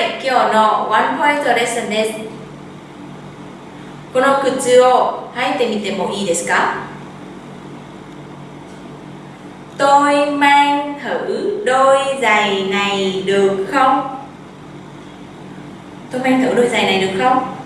い今日のワンポイントレッスンですこの靴を履いてみてもいいですか Tôi mang thử đôi giày này được không? Tôi mang thử đôi giày này được không?